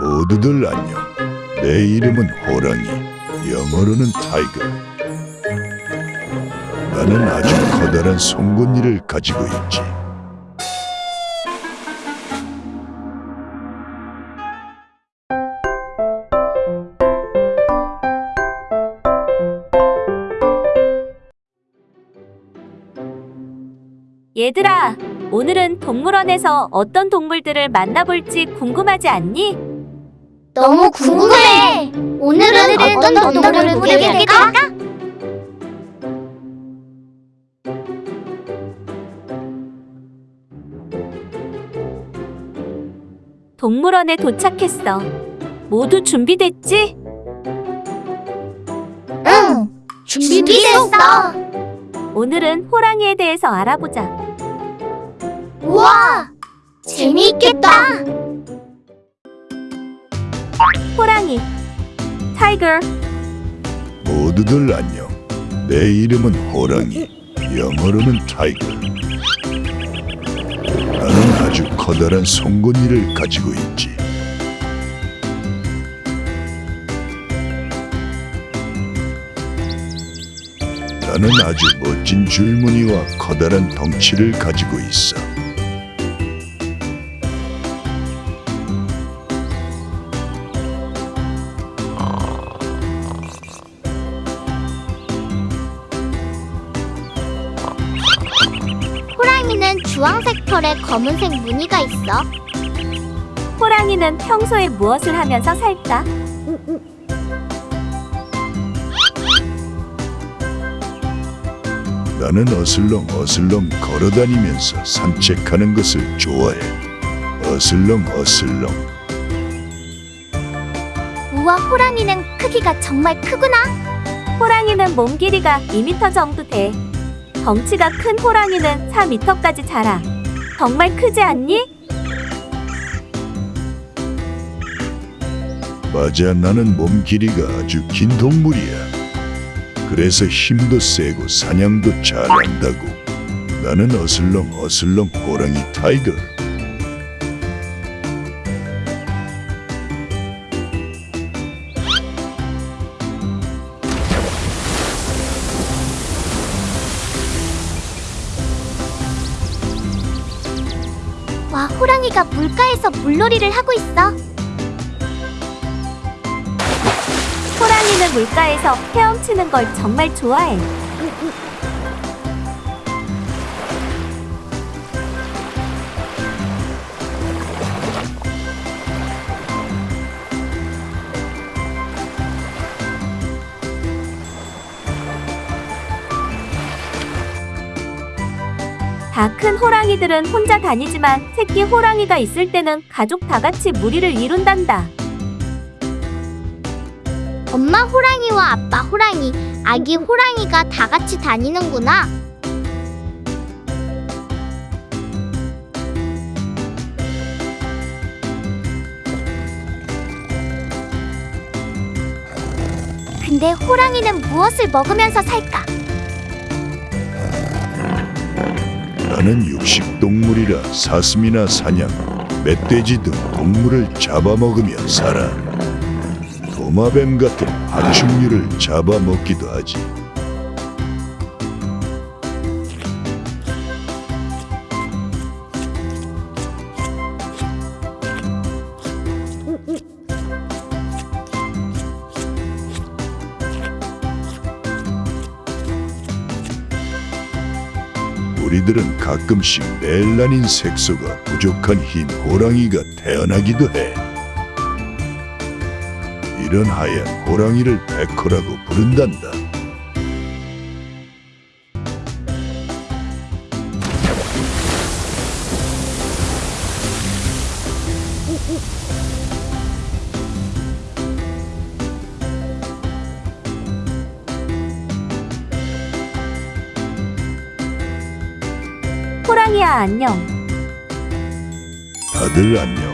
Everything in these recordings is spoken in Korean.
모두들 안녕. 내 이름은 호랑이. 영어로는 타이거. 나는 아주 커다란 송곳니를 가지고 있지. 얘들아, 오늘은 동물원에서 어떤 동물들을 만나볼지 궁금하지 않니? 너무 궁금해. 오늘은 어떤 동물을 보게 될까? 동물원에 도착했어. 모두 준비됐지? 응. 준비됐어. 오늘은 호랑이에 대해서 알아보자. 우와. 재미있겠다. 호랑이, tiger, 모두들 안녕. 내 이름은 호랑이. 영어로는 tiger. 나는 아주 커다란 송곳니를 가지고 있지. 나는 아주 멋진 줄무늬와 커다란 덩치를 가지고 있어. 털에 검은색 무늬가 있어. 호랑이는 평소에 무엇을 하면서 살까? 나는 어슬렁 어슬렁 걸어다니면서 산책하는 것을 좋아해. 어슬렁 어슬렁. 우와, 호랑이는 크기가 정말 크구나. 호랑이는 몸 길이가 2m 정도 돼. 덩치가 큰 호랑이는 4m까지 자라. 정말 크지 않니? 맞아, 나는 몸 길이가 아주 긴 동물이야. 그래서 힘도 세고 사냥도 잘한다고. 나는 어슬렁 어슬렁 호랑이 tiger. 물가에서 물놀이를 하고 있어. 호랑이는 물가에서 헤엄치는 걸 정말 좋아해. 다 큰 호랑이들은 혼자 다니지만 새끼 호랑이가 있을 때는 가족 다 같이 무리를 이룬단다. 엄마 호랑이와 아빠 호랑이, 아기 호랑이가 다 같이 다니는구나. 근데 호랑이는 무엇을 먹으면서 살까? 나는 육식 동물이라 사슴이나 사냥, 멧돼지 등 동물을 잡아먹으며 살아. 도마뱀 같은爬虫류를 잡아먹기도 하지. 우리들은 가끔씩 멜라닌 색소가 부족한 흰 호랑이가 태어나기도 해. 이런 하얀 호랑이를 백호라고 부른단다. 안녕. 다들 안녕.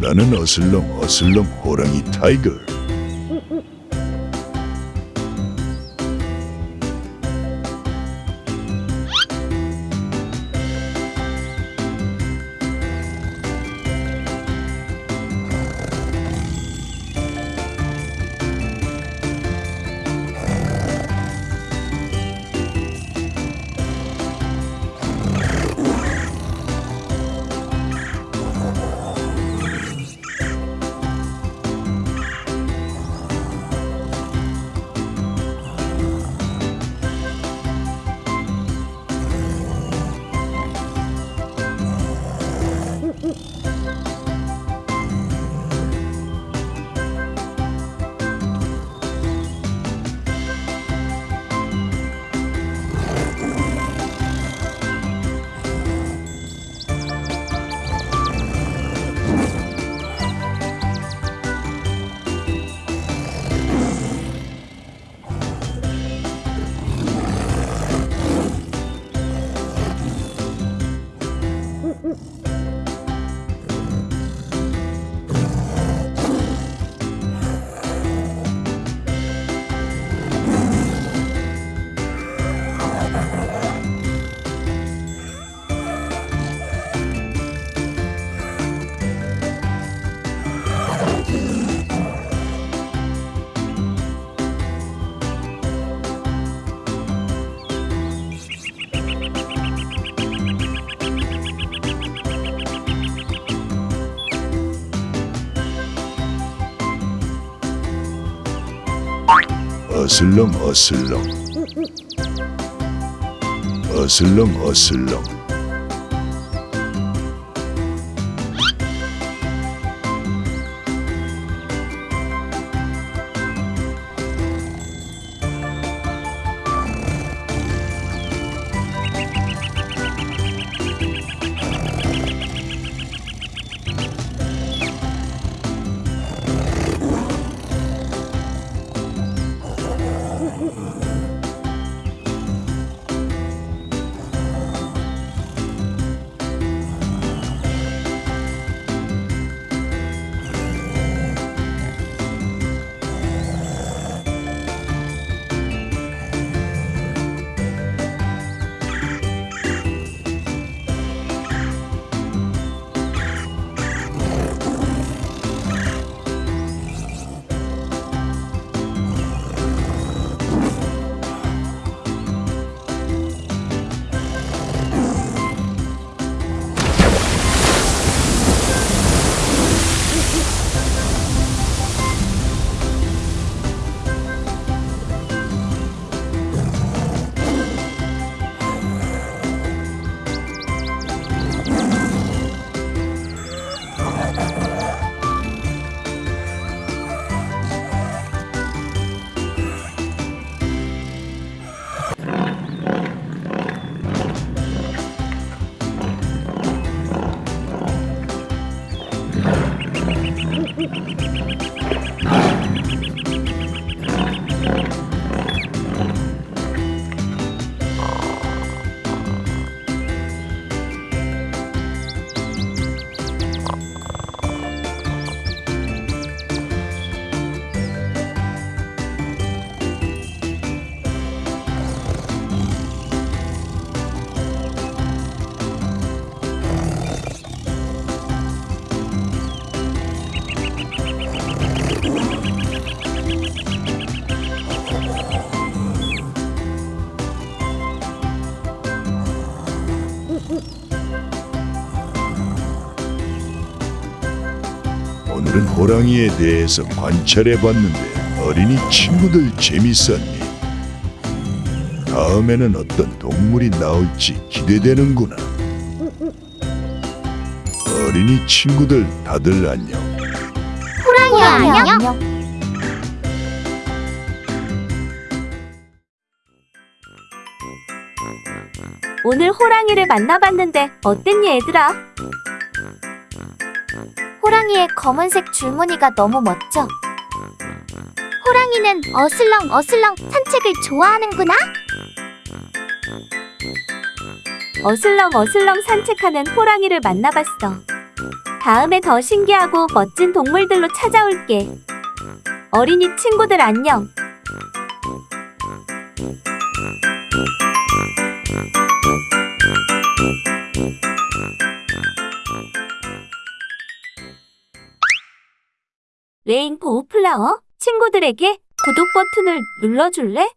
나는 어슬렁 어슬렁 호랑이 타이거. 어슬렁 어슬렁. 어슬렁 어슬렁 오늘은 호랑이에 대해서 관찰해 봤는데 어린이 친구들 재밌었니? 다음에는 어떤 동물이 나올지 기대되는구나. 어린이 친구들 다들 안녕. 호랑이 안녕. 오늘 호랑이를 만나봤는데 어땠니 얘들아? 호랑이의 검은색 줄무늬가 너무 멋져. 호랑이는 어슬렁 어슬렁 산책을 좋아하는구나. 어슬렁 어슬렁 산책하는 호랑이를 만나봤어. 다음에 더 신기하고 멋진 동물들로 찾아올게. 어린이 친구들 안녕. 레인보우 플라워 친구들에게 구독 버튼을 눌러줄래?